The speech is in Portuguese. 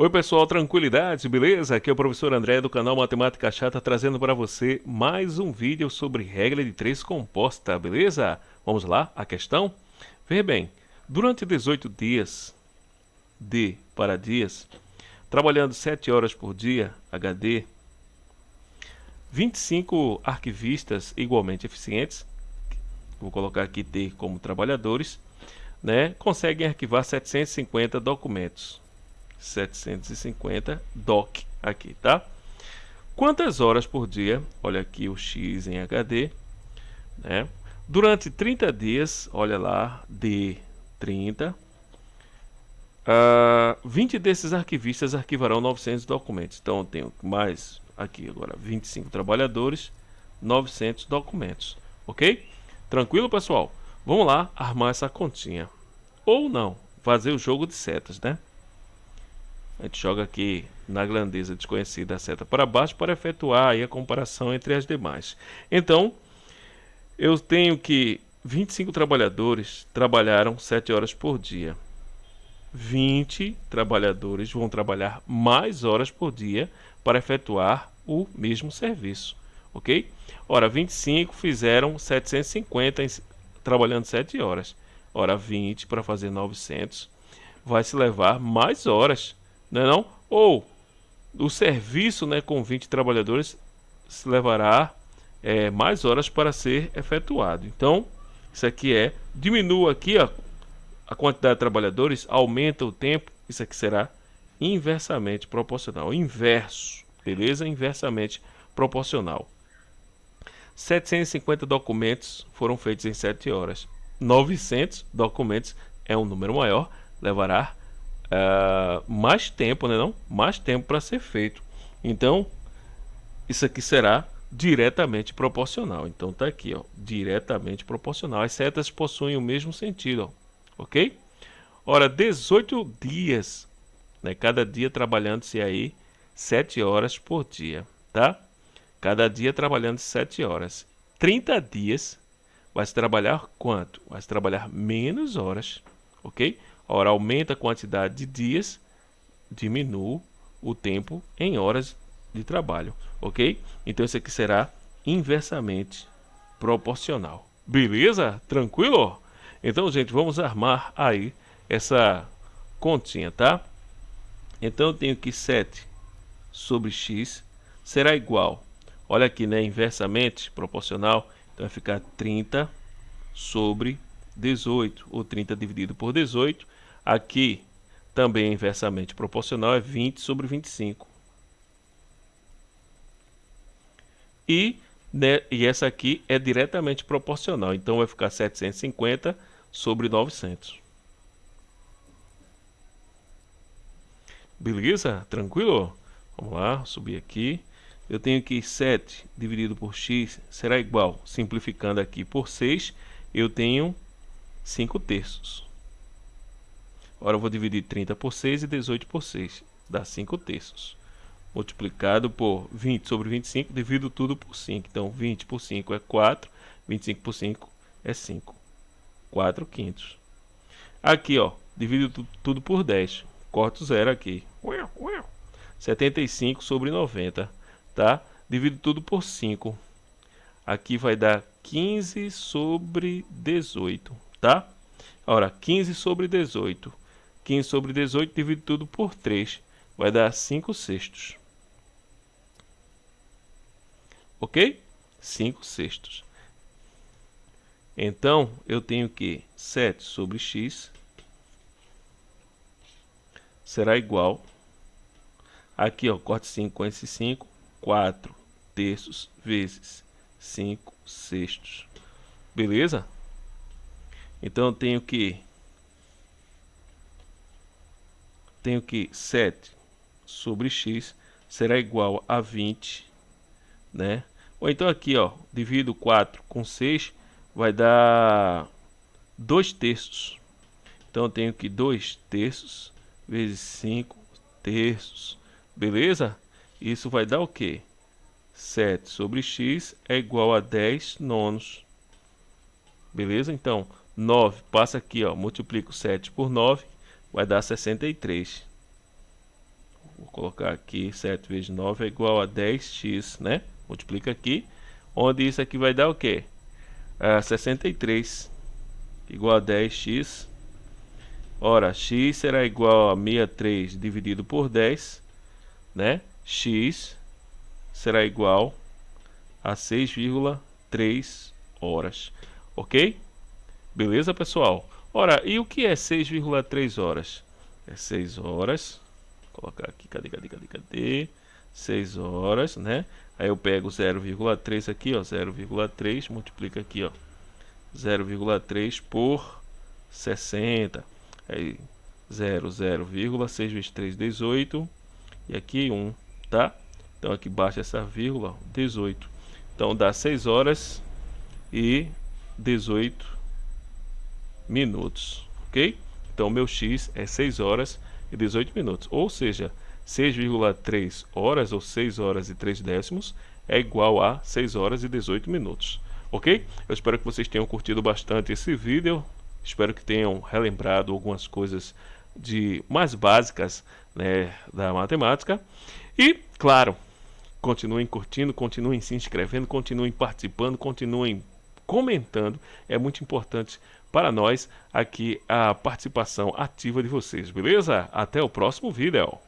Oi pessoal, tranquilidade, beleza? Aqui é o professor André do canal Matemática Chata trazendo para você mais um vídeo sobre regra de 3 composta, beleza? Vamos lá, a questão? Veja bem, durante 18 dias, D para dias, trabalhando 7 horas por dia, HD, 25 arquivistas igualmente eficientes, vou colocar aqui T como trabalhadores, né, conseguem arquivar 750 documentos. 750 doc aqui, tá? Quantas horas por dia? Olha aqui o X em HD, né? Durante 30 dias, olha lá, D 30. Uh, 20 desses arquivistas arquivarão 900 documentos. Então, eu tenho mais aqui agora 25 trabalhadores, 900 documentos. Ok? Tranquilo, pessoal? Vamos lá armar essa continha. Ou não, fazer o jogo de setas, né? A gente joga aqui na grandeza desconhecida a seta para baixo para efetuar a comparação entre as demais. Então, eu tenho que 25 trabalhadores trabalharam 7 horas por dia. 20 trabalhadores vão trabalhar mais horas por dia para efetuar o mesmo serviço, ok? Ora, 25 fizeram 750 trabalhando 7 horas. Ora, 20 para fazer 900 vai se levar mais horas não é não? Ou o serviço né, com 20 trabalhadores se levará é, mais horas para ser efetuado. Então, isso aqui é, diminua aqui ó, a quantidade de trabalhadores, aumenta o tempo, isso aqui será inversamente proporcional. Inverso, beleza? Inversamente proporcional. 750 documentos foram feitos em 7 horas. 900 documentos é um número maior, levará uh, mais tempo, né, não? Mais tempo para ser feito. Então, isso aqui será diretamente proporcional. Então tá aqui, ó, diretamente proporcional. As setas possuem o mesmo sentido, ó, ok? Ora, 18 dias, né? Cada dia trabalhando-se aí 7 horas por dia, tá? Cada dia trabalhando 7 horas. 30 dias vai se trabalhar quanto? Vai se trabalhar menos horas, ok? Ora, aumenta a quantidade de dias, diminui o tempo em horas de trabalho, ok? Então isso aqui será inversamente proporcional. Beleza? Tranquilo? Então, gente, vamos armar aí essa continha, tá? Então eu tenho que 7 sobre x será igual, olha aqui, né, inversamente proporcional, então vai ficar 30 sobre 18, ou 30 dividido por 18, Aqui também é inversamente proporcional, é 20 sobre 25. E, né, e essa aqui é diretamente proporcional, então vai ficar 750 sobre 900. Beleza? Tranquilo? Vamos lá, subir aqui. Eu tenho que 7 dividido por x será igual, simplificando aqui por 6, eu tenho 5 terços. Agora eu vou dividir 30 por 6 e 18 por 6. Dá 5 terços. Multiplicado por 20 sobre 25, divido tudo por 5. Então 20 por 5 é 4, 25 por 5 é 5. 4 quintos. Aqui, ó, divido tudo por 10. Corto zero aqui. 75 sobre 90, tá? Divido tudo por 5. Aqui vai dar 15 sobre 18, tá? Ora, 15 sobre 18 15 sobre 18 dividido tudo por 3 vai dar 5 sextos. Ok? 5 sextos. Então, eu tenho que 7 sobre x será igual. Aqui, ó, corte 5 com esse 5. 4 terços vezes 5 sextos. Beleza? Então, eu tenho que tenho que 7 sobre x será igual a 20, né? Ou então aqui, ó, divido 4 com 6, vai dar 2 terços. Então eu tenho que 2 terços vezes 5 terços, beleza? Isso vai dar o quê? 7 sobre x é igual a 10 nonos. Beleza? Então, 9 passa aqui, ó, multiplico 7 por 9, vai dar 63. vou colocar aqui 7 vezes 9 é igual a 10x, né? Multiplica aqui, onde isso aqui vai dar o quê? É 63 igual a 10x. Ora, x será igual a 63 dividido por 10, né? x será igual a 6,3 horas, ok? Beleza, pessoal? Ora, e o que é 6,3 horas? É 6 horas, vou colocar aqui, cadê, cadê, cadê, cadê? 6 horas, né? Aí eu pego 0,3 aqui, ó, 0,3, multiplica aqui, ó, 0,3 por 60. Aí 0, 0, 6 vezes 3, 18. E aqui 1, tá? Então aqui baixa essa vírgula, 18. Então dá 6 horas e 18 minutos, ok? Então meu x é 6 horas e 18 minutos, ou seja, 6,3 horas ou 6 horas e 3 décimos é igual a 6 horas e 18 minutos, ok? Eu espero que vocês tenham curtido bastante esse vídeo, espero que tenham relembrado algumas coisas de mais básicas né, da matemática e, claro, continuem curtindo, continuem se inscrevendo, continuem participando, continuem comentando. É muito importante para nós aqui a participação ativa de vocês, beleza? Até o próximo vídeo.